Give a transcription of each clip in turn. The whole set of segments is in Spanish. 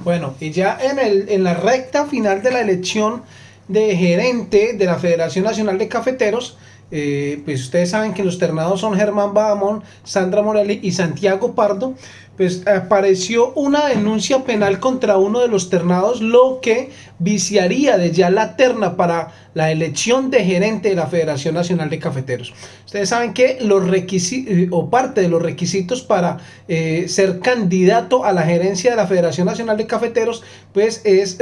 Bueno, y ya en, el, en la recta final de la elección de gerente de la Federación Nacional de Cafeteros, eh, pues ustedes saben que los ternados son Germán Bahamón, Sandra Morelli y Santiago Pardo, pues apareció una denuncia penal contra uno de los ternados, lo que viciaría de ya la terna para la elección de gerente de la Federación Nacional de Cafeteros. Ustedes saben que los requisitos, eh, o parte de los requisitos para eh, ser candidato a la gerencia de la Federación Nacional de Cafeteros, pues es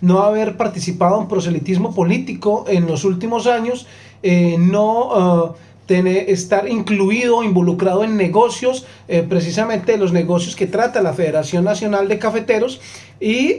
no haber participado en proselitismo político en los últimos años, eh, no uh, tener, estar incluido, involucrado en negocios, eh, precisamente los negocios que trata la Federación Nacional de Cafeteros y,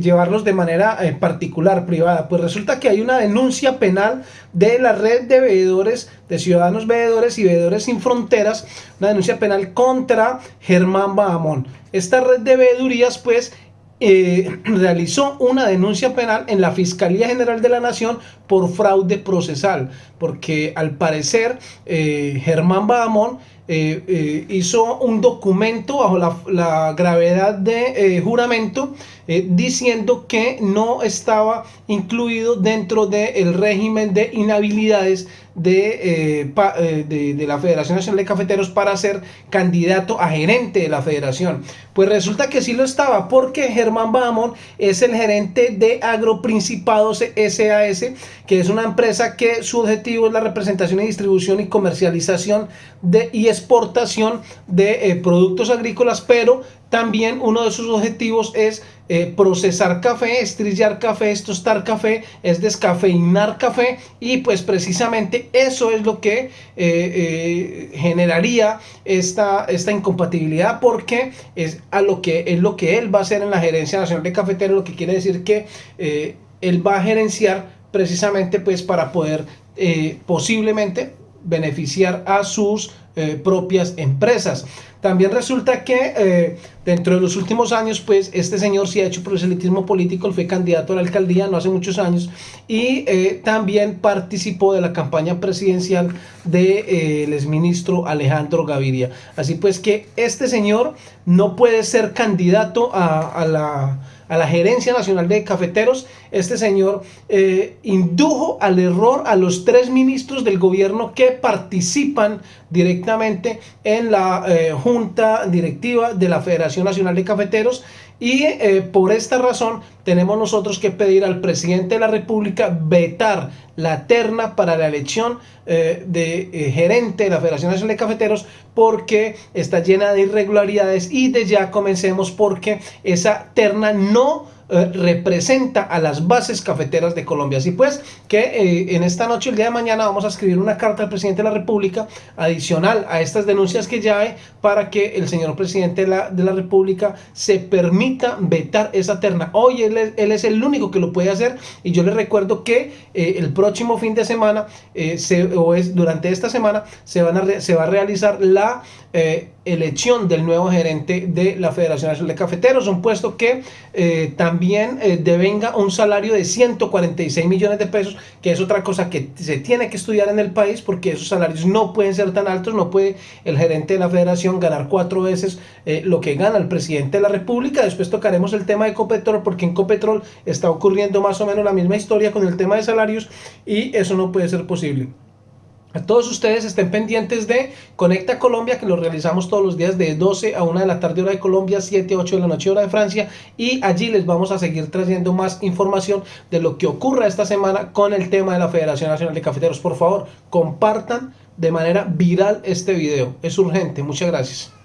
llevarlos de manera eh, particular, privada. Pues resulta que hay una denuncia penal de la red de veedores, de ciudadanos veedores y veedores sin fronteras, una denuncia penal contra Germán Bahamón. Esta red de veedurías pues eh, realizó una denuncia penal en la Fiscalía General de la Nación por fraude procesal, porque al parecer eh, Germán Bahamón eh, hizo un documento bajo la, gravedad de juramento diciendo que no estaba incluido dentro del régimen de inhabilidades de, eh, eh, de, de, la Federación Nacional de Cafeteros para ser candidato a gerente de la federación. Pues resulta que sí lo estaba porque Germán Bahamón es el gerente de Agroprincipados SAS, que es una empresa que su objetivo es la representación y distribución y comercialización de, y exportación de eh, productos agrícolas, pero también uno de sus objetivos es eh, procesar café, estrillar café, tostar café, es descafeinar café y pues precisamente eso es lo que eh, eh, generaría esta, esta incompatibilidad porque es, a lo que, es lo que él va a hacer en la gerencia nacional de cafeteros, lo que quiere decir que él va a gerenciar precisamente pues para poder posiblemente beneficiar a sus propias empresas. También resulta que eh, dentro de los últimos años, pues este señor sí ha hecho proselitismo político, él fue candidato a la alcaldía no hace muchos años y eh, también participó de la campaña presidencial del de, eh, exministro Alejandro Gaviria. Así pues que este señor no puede ser candidato a la a la Gerencia Nacional de Cafeteros, este señor eh, indujo al error a los tres ministros del gobierno que participan directamente en la eh, junta directiva de la Federación Nacional de Cafeteros y eh, por esta razón tenemos nosotros que pedir al presidente de la República vetar la terna para la elección eh, de eh, gerente de la Federación Nacional de Cafeteros porque está llena de irregularidades y de ya comencemos porque esa terna no eh, representa a las bases cafeteras de Colombia. Así pues, que eh, en esta noche, el día de mañana, vamos a escribir una carta al presidente de la República adicional a estas denuncias que ya hay para que el señor presidente de la, de la República se permita vetar esa terna. Hoy él es, el único que lo puede hacer y yo les recuerdo que eh, el próximo fin de semana, se, o durante esta semana, se, van a se va a realizar la elección del nuevo gerente de la Federación Nacional de Cafeteros, un puesto que eh, también eh, devenga un salario de 146 millones de pesos, que es otra cosa que se tiene que estudiar en el país porque esos salarios no pueden ser tan altos, no puede el gerente de la federación ganar cuatro veces eh, lo que gana el presidente de la república, después tocaremos el tema de Ecopetrol porque en Ecopetrol está ocurriendo más o menos la misma historia con el tema de salarios y eso no puede ser posible. A todos ustedes estén pendientes de Conecta Colombia, que lo realizamos todos los días de 12 a 1 de la tarde hora de Colombia, 7 a 8 de la noche hora de Francia. Y allí les vamos a seguir trayendo más información de lo que ocurra esta semana con el tema de la Federación Nacional de Cafeteros. Por favor, compartan de manera viral este video. Es urgente. Muchas gracias.